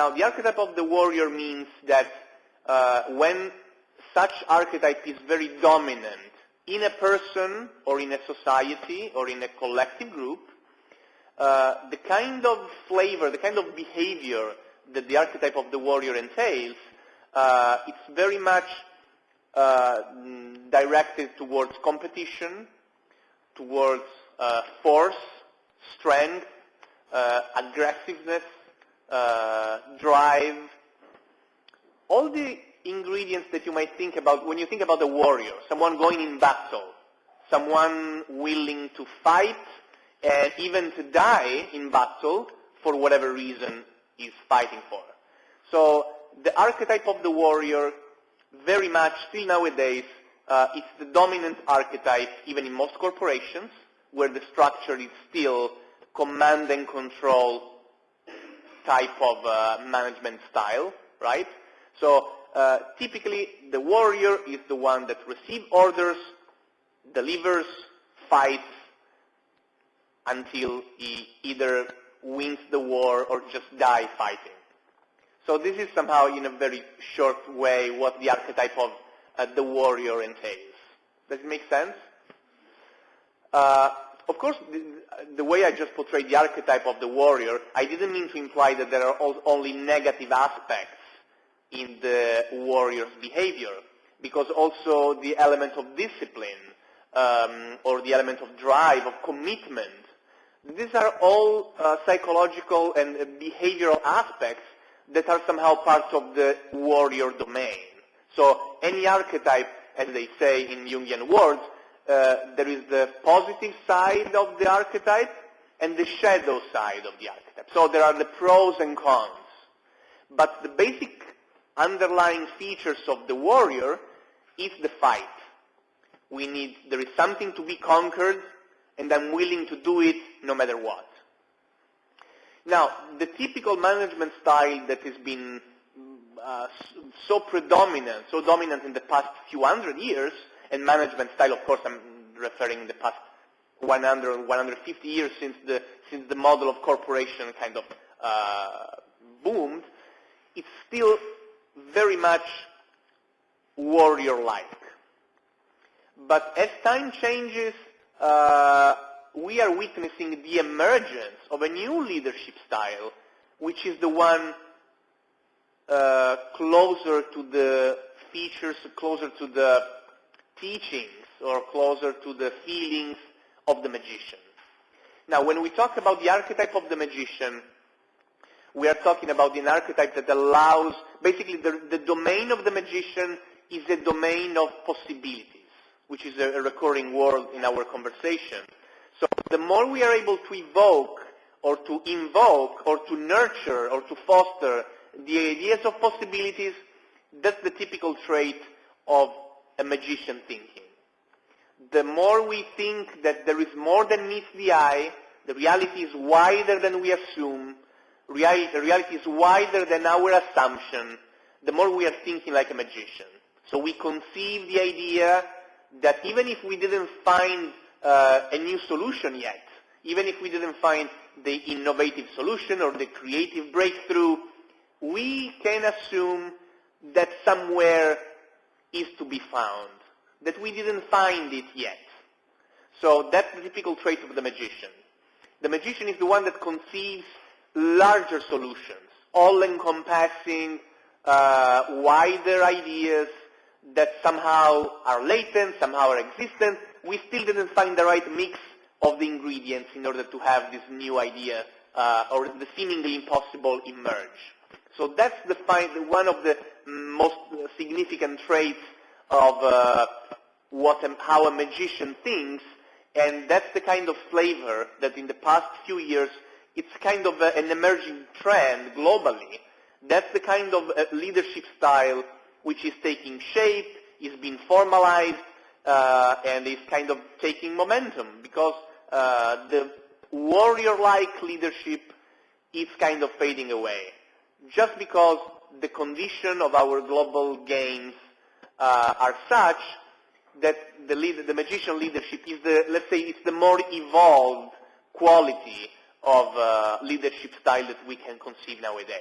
Now, the archetype of the warrior means that uh, when such archetype is very dominant in a person or in a society or in a collective group, uh, the kind of flavor, the kind of behavior that the archetype of the warrior entails, uh, it's very much uh, directed towards competition, towards uh, force, strength, uh, aggressiveness, drive, all the ingredients that you might think about when you think about a warrior, someone going in battle, someone willing to fight and even to die in battle for whatever reason he's fighting for. So the archetype of the warrior very much still nowadays uh, it's the dominant archetype even in most corporations where the structure is still command and control type of uh, management style, right? So uh, typically the warrior is the one that receives orders, delivers, fights until he either wins the war or just die fighting. So this is somehow in a very short way what the archetype of uh, the warrior entails. Does it make sense? Of course, the, the, way I just portrayed the archetype of the warrior, I didn't mean to imply that there are only negative aspects in the warrior's behavior, because also the element of discipline um, or the element of drive, of commitment, these are all uh, psychological and behavioral aspects that are somehow part of the warrior domain. So any archetype, as they say in Jungian words, there is the positive side of the archetype and the shadow side of the archetype. So there are the pros and cons. But the basic underlying features of the warrior is the fight. We need, there is something to be conquered and I'm willing to do it no matter what. Now, the typical management style that has been uh, so predominant, so dominant in the past few hundred years, and management style, of course, I'm referring in the past 100, 150 years since the, since the model of corporation kind of uh, boomed, it's still very much warrior-like. But as time changes, uh, we are witnessing the emergence of a new leadership style, which is the one uh, closer to the features, closer to the teachings, or closer to the feelings of the magician. Now, when we talk about the archetype of the magician, we are talking about an archetype that allows, basically the, the domain of the magician is a domain of possibilities, which is a, a recurring word in our conversation. So the more we are able to evoke or to invoke or to nurture or to foster the ideas of possibilities, that's the typical trait of a magician thinking. The more we think that there is more than meets the eye, the reality is wider than we assume, reality, the reality is wider than our assumption, the more we are thinking like a magician. So we conceive the idea that even if we didn't find uh, a new solution yet. Even if we didn't find the innovative solution or the creative breakthrough, we can assume that somewhere is to be found, that we didn't find it yet. So that's the typical trait of the magician. The magician is the one that conceives larger solutions, all-encompassing, uh, wider ideas that somehow are latent, somehow are existent, we still didn't find the right mix of the ingredients in order to have this new idea uh, or the seemingly impossible emerge. So that's the one of the most significant traits of uh, what a, how a magician thinks, and that's the kind of flavor that in the past few years it's kind of a, an emerging trend globally. That's the kind of uh, leadership style which is taking shape, is being formalized, uh, and is kind of taking momentum because uh, the warrior-like leadership is kind of fading away. Just because the condition of our global games uh, are such that the, the magician leadership is the, let's say, it's the more evolved quality of uh, leadership style that we can conceive nowadays.